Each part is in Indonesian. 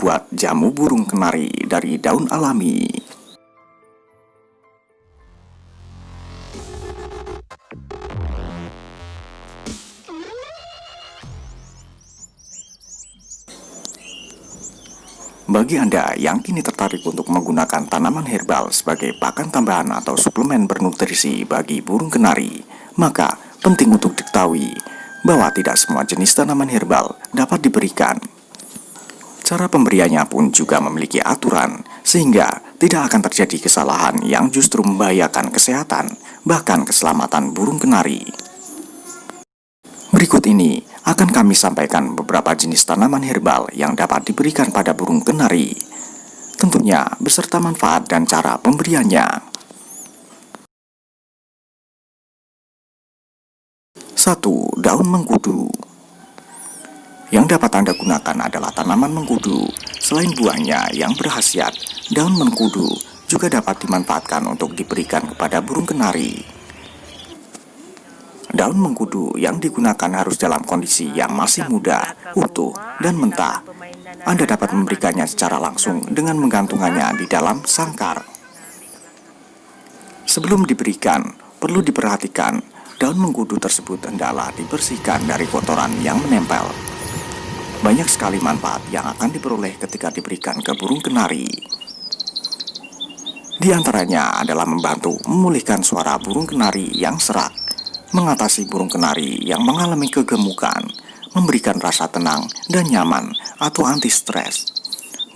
membuat jamu burung kenari dari daun alami. Bagi Anda yang kini tertarik untuk menggunakan tanaman herbal sebagai pakan tambahan atau suplemen bernutrisi bagi burung kenari, maka penting untuk diketahui bahwa tidak semua jenis tanaman herbal dapat diberikan. Cara pemberiannya pun juga memiliki aturan, sehingga tidak akan terjadi kesalahan yang justru membahayakan kesehatan, bahkan keselamatan burung kenari. Berikut ini akan kami sampaikan beberapa jenis tanaman herbal yang dapat diberikan pada burung kenari. Tentunya beserta manfaat dan cara pemberiannya. 1. Daun mengkudu Yang dapat Anda gunakan adalah tanaman mengkudu. Selain buahnya yang berhasiat, daun mengkudu juga dapat dimanfaatkan untuk diberikan kepada burung kenari. Daun mengkudu yang digunakan harus dalam kondisi yang masih muda, utuh, dan mentah. Anda dapat memberikannya secara langsung dengan menggantungannya di dalam sangkar. Sebelum diberikan, perlu diperhatikan daun mengkudu tersebut hendaklah dibersihkan dari kotoran yang menempel. Banyak sekali manfaat yang akan diperoleh ketika diberikan ke burung kenari. Di antaranya adalah membantu memulihkan suara burung kenari yang serak mengatasi burung kenari yang mengalami kegemukan, memberikan rasa tenang dan nyaman atau anti stres,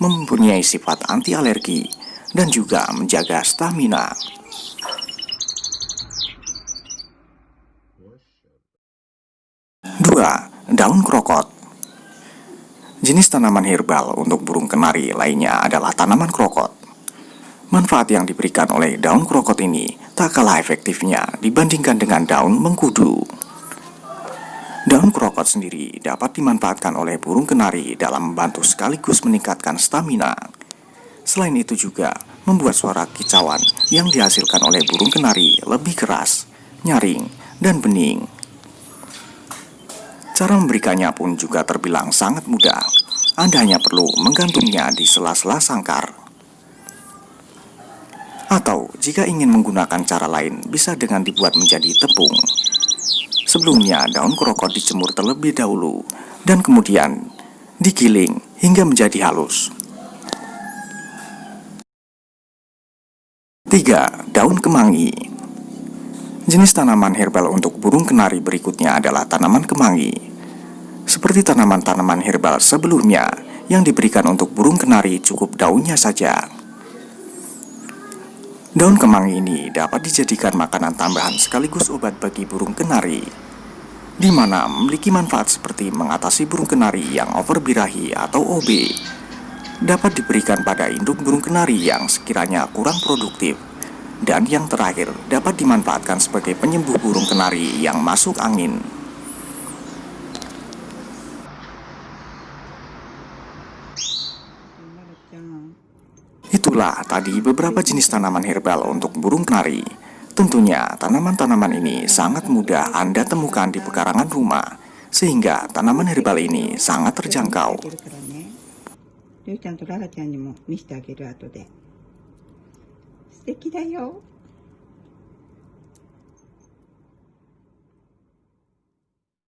mempunyai sifat anti alergi, dan juga menjaga stamina. Dua, daun krokot Jenis tanaman herbal untuk burung kenari lainnya adalah tanaman krokot. Manfaat yang diberikan oleh daun krokot ini tak kalah efektifnya dibandingkan dengan daun mengkudu. Daun krokot sendiri dapat dimanfaatkan oleh burung kenari dalam membantu sekaligus meningkatkan stamina. Selain itu juga membuat suara kicauan yang dihasilkan oleh burung kenari lebih keras, nyaring, dan bening. Cara memberikannya pun juga terbilang sangat mudah. Anda hanya perlu menggantungnya di sela-sela sangkar. Atau jika ingin menggunakan cara lain bisa dengan dibuat menjadi tepung. Sebelumnya daun krokot dijemur terlebih dahulu dan kemudian digiling hingga menjadi halus. 3. Daun kemangi Jenis tanaman herbal untuk burung kenari berikutnya adalah tanaman kemangi. Seperti tanaman-tanaman herbal sebelumnya yang diberikan untuk burung kenari cukup daunnya saja. Daun kemangi ini dapat dijadikan makanan tambahan sekaligus obat bagi burung kenari, di mana memiliki manfaat seperti mengatasi burung kenari yang overbirahi atau OB. Dapat diberikan pada induk burung kenari yang sekiranya kurang produktif. Dan yang terakhir, dapat dimanfaatkan sebagai penyembuh burung kenari yang masuk angin. Itulah tadi beberapa jenis tanaman herbal untuk burung kenari. Tentunya tanaman-tanaman ini sangat mudah Anda temukan di pekarangan rumah, sehingga tanaman herbal ini sangat terjangkau.